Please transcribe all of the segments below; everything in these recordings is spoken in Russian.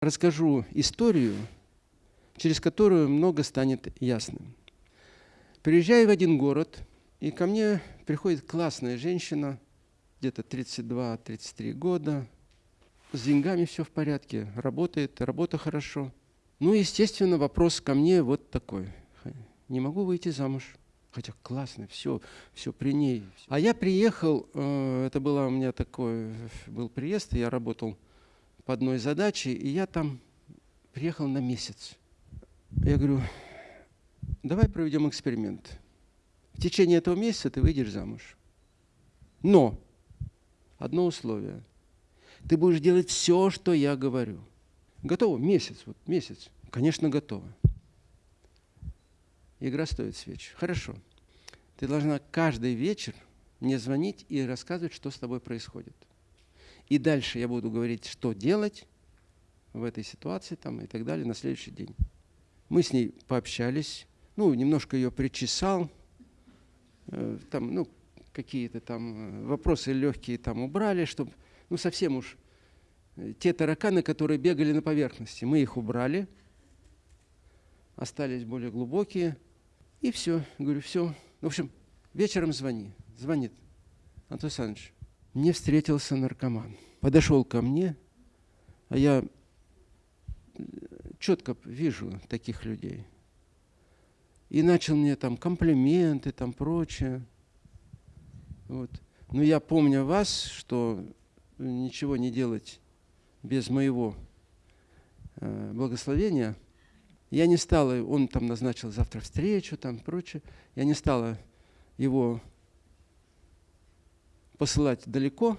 Расскажу историю, через которую много станет ясным. Приезжаю в один город, и ко мне приходит классная женщина, где-то 32-33 года, с деньгами все в порядке, работает, работа хорошо. Ну, естественно, вопрос ко мне вот такой. Не могу выйти замуж. Хотя классно, все, все при ней. А я приехал, э, это было у меня такой, был приезд, я работал по одной задаче, и я там приехал на месяц. Я говорю, давай проведем эксперимент. В течение этого месяца ты выйдешь замуж. Но одно условие. Ты будешь делать все, что я говорю. Готово? Месяц. Вот месяц. Конечно, готово. Игра стоит свеч. Хорошо. Ты должна каждый вечер мне звонить и рассказывать, что с тобой происходит. И дальше я буду говорить, что делать в этой ситуации там, и так далее на следующий день. Мы с ней пообщались, ну, немножко ее причесал, э, там, ну, какие-то там э, вопросы легкие там убрали, чтобы, ну, совсем уж э, те тараканы, которые бегали на поверхности, мы их убрали, остались более глубокие – и все. Говорю, все. В общем, вечером звони. Звонит. Антон Александрович, мне встретился наркоман. Подошел ко мне, а я э, четко вижу таких людей. И начал мне там комплименты, там прочее. Вот. Но я помню вас, что ничего не делать без моего э, благословения – я не стала, он там назначил завтра встречу, там прочее. Я не стала его посылать далеко.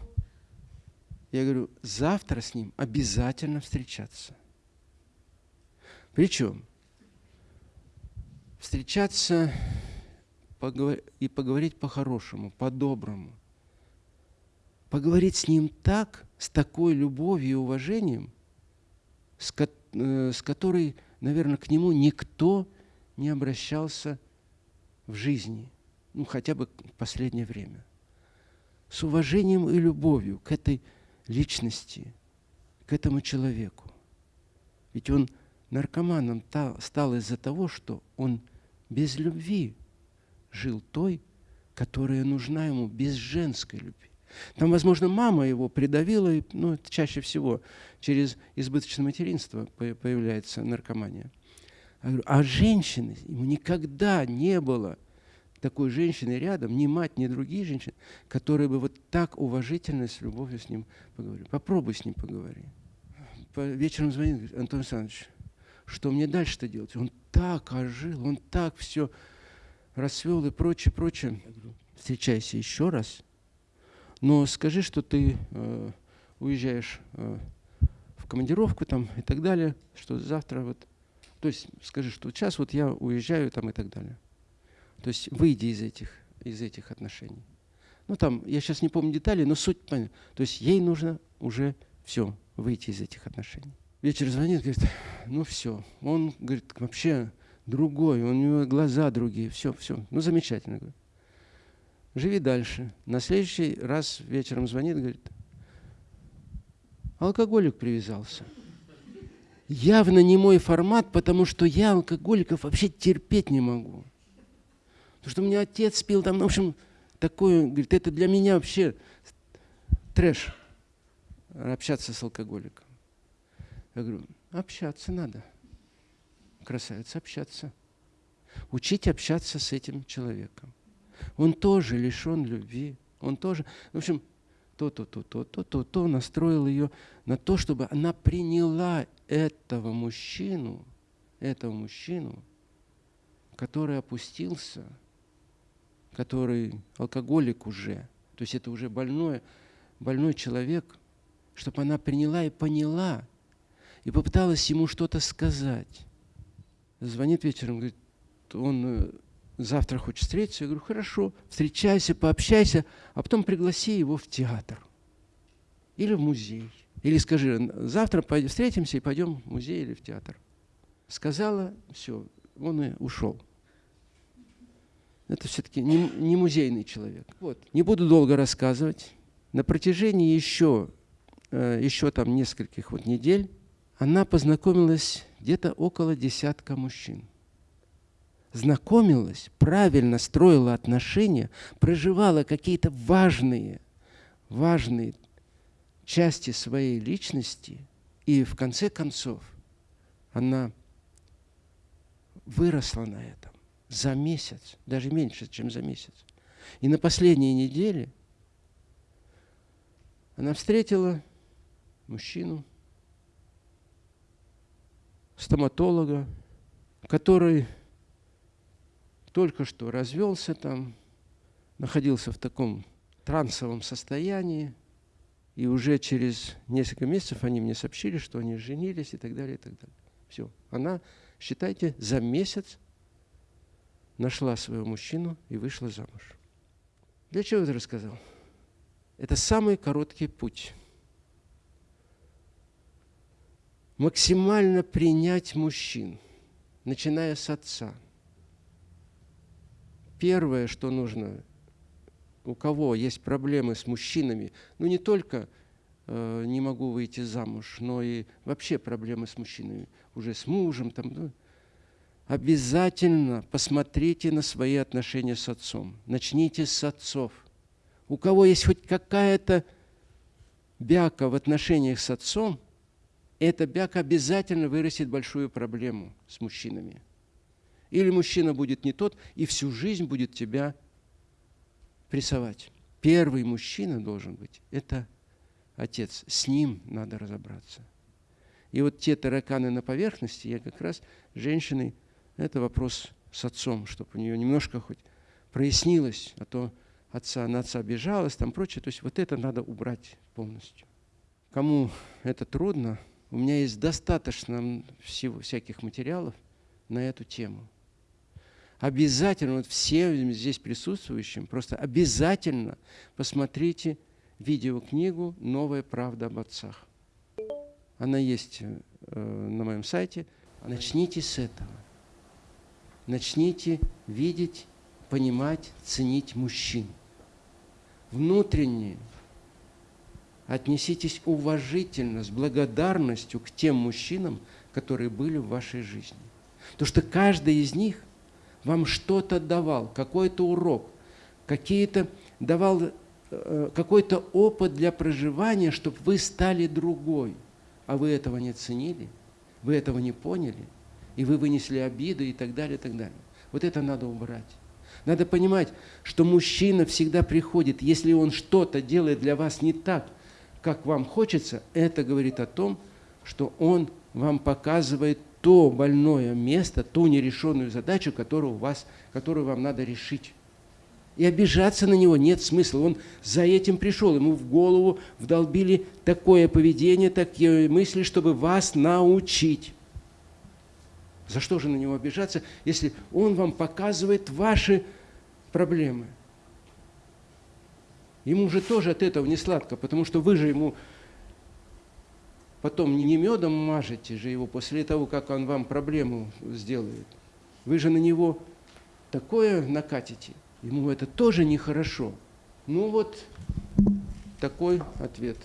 Я говорю, завтра с ним обязательно встречаться. Причем встречаться и поговорить по-хорошему, по-доброму. Поговорить с ним так, с такой любовью и уважением, с, э, с которой наверное, к нему никто не обращался в жизни, ну хотя бы в последнее время. С уважением и любовью к этой личности, к этому человеку. Ведь он наркоманом стал из-за того, что он без любви жил той, которая нужна ему, без женской любви. Там, возможно, мама его придавила, и, ну, чаще всего через избыточное материнство появляется наркомания. А женщины, ему никогда не было такой женщины рядом, ни мать, ни другие женщины, которые бы вот так уважительно, с любовью с ним поговорили. Попробуй с ним поговори. По вечером звонит, говорит, Антон Александрович, что мне дальше-то делать? Он так ожил, он так все расцвел и прочее, прочее. Встречайся еще раз – но скажи, что ты э, уезжаешь э, в командировку там и так далее, что завтра вот, то есть скажи, что сейчас вот я уезжаю там и так далее. То есть выйди из этих, из этих отношений. Ну там, я сейчас не помню детали, но суть понятна. То есть ей нужно уже все, выйти из этих отношений. Вечер звонит, говорит, ну все. Он, говорит, вообще другой, у него глаза другие, все, все. Ну замечательно. Говорит живи дальше. На следующий раз вечером звонит, говорит, алкоголик привязался. Явно не мой формат, потому что я алкоголиков вообще терпеть не могу. Потому что у меня отец пил там, в общем, такое, говорит, это для меня вообще трэш, общаться с алкоголиком. Я говорю, общаться надо, красавица, общаться. Учить общаться с этим человеком. Он тоже лишен любви. Он тоже, в общем, то-то, то-то, то-то, то настроил ее на то, чтобы она приняла этого мужчину, этого мужчину, который опустился, который алкоголик уже, то есть это уже больной, больной человек, чтобы она приняла и поняла, и попыталась ему что-то сказать. Звонит вечером, говорит, он э, завтра хочешь встретиться? Я говорю, хорошо, встречайся, пообщайся, а потом пригласи его в театр или в музей. Или скажи, завтра встретимся и пойдем в музей или в театр. Сказала, все, он и ушел. Это все-таки не, не музейный человек. Вот. Не буду долго рассказывать. На протяжении еще, э, еще там нескольких вот недель она познакомилась где-то около десятка мужчин. Знакомилась, правильно строила отношения, проживала какие-то важные, важные части своей личности, и в конце концов она выросла на этом за месяц, даже меньше, чем за месяц. И на последней неделе она встретила мужчину, стоматолога, который только что развелся там, находился в таком трансовом состоянии, и уже через несколько месяцев они мне сообщили, что они женились и так далее, и так далее. Все. Она, считайте, за месяц нашла своего мужчину и вышла замуж. Для чего это рассказал? Это самый короткий путь. Максимально принять мужчин, начиная с отца. Первое, что нужно, у кого есть проблемы с мужчинами, ну не только э, не могу выйти замуж, но и вообще проблемы с мужчинами, уже с мужем, там, ну, обязательно посмотрите на свои отношения с отцом. Начните с отцов. У кого есть хоть какая-то бяка в отношениях с отцом, эта бяка обязательно вырастет большую проблему с мужчинами. Или мужчина будет не тот, и всю жизнь будет тебя прессовать. Первый мужчина должен быть – это отец. С ним надо разобраться. И вот те тараканы на поверхности, я как раз женщиной это вопрос с отцом, чтобы у нее немножко хоть прояснилось, а то отца, на отца обижалась, там прочее. То есть вот это надо убрать полностью. Кому это трудно, у меня есть достаточно всего, всяких материалов на эту тему. Обязательно, вот всем здесь присутствующим, просто обязательно посмотрите видеокнигу «Новая правда об отцах». Она есть э, на моем сайте. Начните с этого начните видеть, понимать, ценить мужчин. Внутренне отнеситесь уважительно, с благодарностью к тем мужчинам, которые были в вашей жизни. Потому что каждый из них вам что-то давал, какой-то урок, какие-то давал э, какой-то опыт для проживания, чтобы вы стали другой. А вы этого не ценили, вы этого не поняли – и вы вынесли обиду и так далее, и так далее. Вот это надо убрать. Надо понимать, что мужчина всегда приходит, если он что-то делает для вас не так, как вам хочется, это говорит о том, что он вам показывает то больное место, ту нерешенную задачу, которую, у вас, которую вам надо решить. И обижаться на него нет смысла. Он за этим пришел. Ему в голову вдолбили такое поведение, такие мысли, чтобы вас научить. За что же на него обижаться, если он вам показывает ваши проблемы? Ему же тоже от этого не сладко, потому что вы же ему потом не медом мажете же его после того, как он вам проблему сделает. Вы же на него такое накатите. Ему это тоже нехорошо. Ну вот такой ответ.